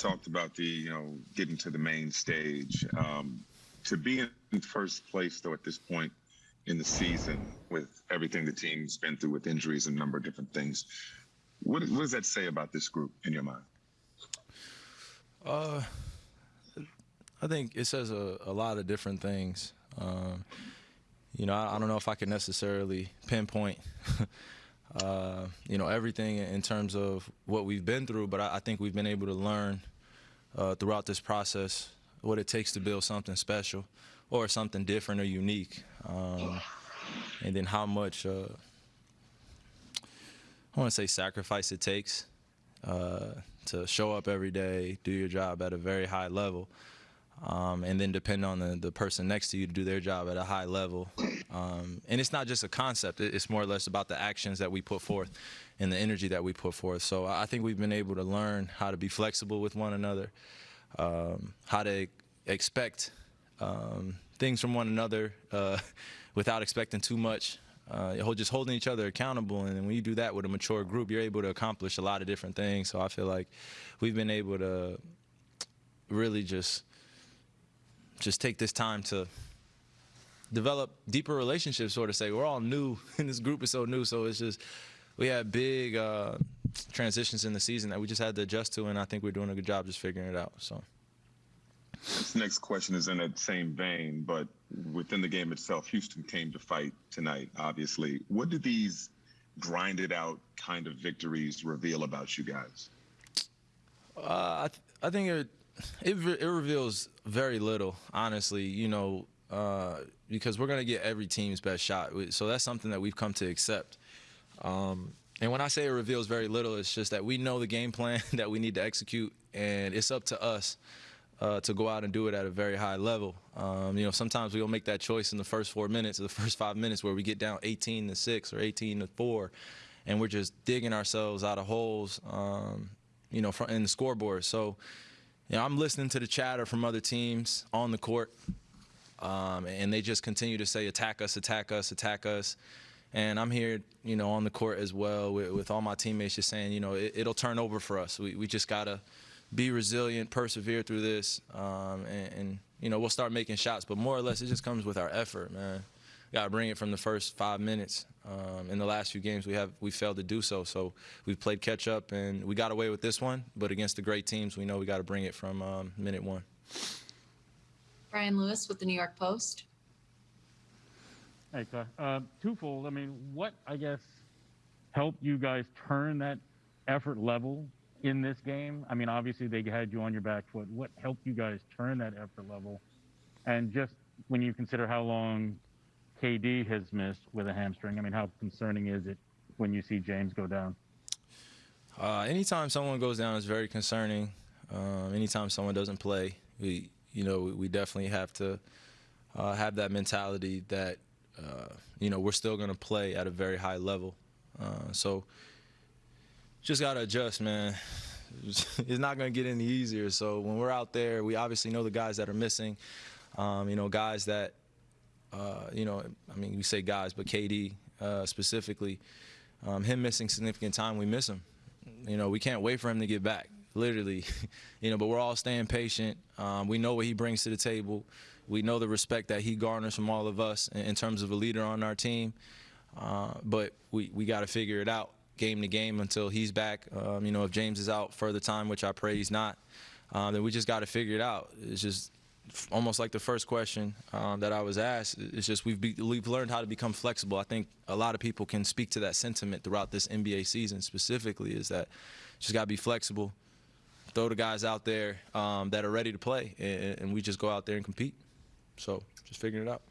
talked about the, you know, getting to the main stage. Um, to be in first place, though, at this point in the season, with everything the team's been through with injuries and a number of different things, what, what does that say about this group in your mind? Uh, I think it says a, a lot of different things. Um, you know, I, I, don't know if I can necessarily pinpoint, uh, you know, everything in terms of what we've been through, but I, I think we've been able to learn uh, throughout this process what it takes to build something special or something different or unique. Um, and then how much, uh, I want to say sacrifice it takes uh, to show up every day, do your job at a very high level, um, and then depend on the, the person next to you to do their job at a high level. Um, and it's not just a concept, it's more or less about the actions that we put forth and the energy that we put forth. So I think we've been able to learn how to be flexible with one another, um, how to expect um, things from one another uh, without expecting too much. Uh, just holding each other accountable, and when you do that with a mature group, you're able to accomplish a lot of different things. So I feel like we've been able to really just just take this time to develop deeper relationships, sort of say we're all new, and this group is so new. So it's just we had big uh, transitions in the season that we just had to adjust to, and I think we're doing a good job just figuring it out. So. This next question is in that same vein, but within the game itself, Houston came to fight tonight, obviously. What do these grinded out kind of victories reveal about you guys? Uh, I, th I think it, it, it reveals very little, honestly, you know, uh, because we're going to get every team's best shot. So that's something that we've come to accept. Um, and when I say it reveals very little, it's just that we know the game plan that we need to execute, and it's up to us uh, to go out and do it at a very high level. Um, you know, sometimes we'll make that choice in the first four minutes or the first five minutes where we get down 18 to six or 18 to four, and we're just digging ourselves out of holes, um, you know, in the scoreboard. So, you know, I'm listening to the chatter from other teams on the court, um, and they just continue to say, attack us, attack us, attack us. And I'm here, you know, on the court as well with, with all my teammates just saying, you know, it, will turn over for us. We, we just got to – be resilient, persevere through this, um, and, and, you know we'll start making shots. But more or less, it just comes with our effort, man. Got to bring it from the first five minutes. Um, in the last few games, we have we failed to do so. So we've played catch up, and we got away with this one. But against the great teams, we know we got to bring it from um, minute one. Brian Lewis with the New York Post. Hey, uh, twofold. I mean, what I guess helped you guys turn that effort level in this game? I mean, obviously they had you on your back foot. What helped you guys turn that effort level? And just when you consider how long KD has missed with a hamstring, I mean, how concerning is it when you see James go down? Uh, anytime someone goes down is very concerning. Um, anytime someone doesn't play, we, you know, we definitely have to uh, have that mentality that, uh, you know, we're still going to play at a very high level. Uh, so just got to adjust, man. It's not going to get any easier. So when we're out there, we obviously know the guys that are missing. Um, you know, guys that, uh, you know, I mean, we say guys, but KD uh, specifically, um, him missing significant time, we miss him. You know, we can't wait for him to get back, literally. you know, but we're all staying patient. Um, we know what he brings to the table. We know the respect that he garners from all of us in, in terms of a leader on our team. Uh, but we, we got to figure it out game to game until he's back. Um, you know, if James is out further time, which I pray he's not, um, then we just got to figure it out. It's just almost like the first question um, that I was asked. It's just we've be, we've learned how to become flexible. I think a lot of people can speak to that sentiment throughout this NBA season specifically. Is that just got to be flexible, throw the guys out there um, that are ready to play, and, and we just go out there and compete. So just figuring it out.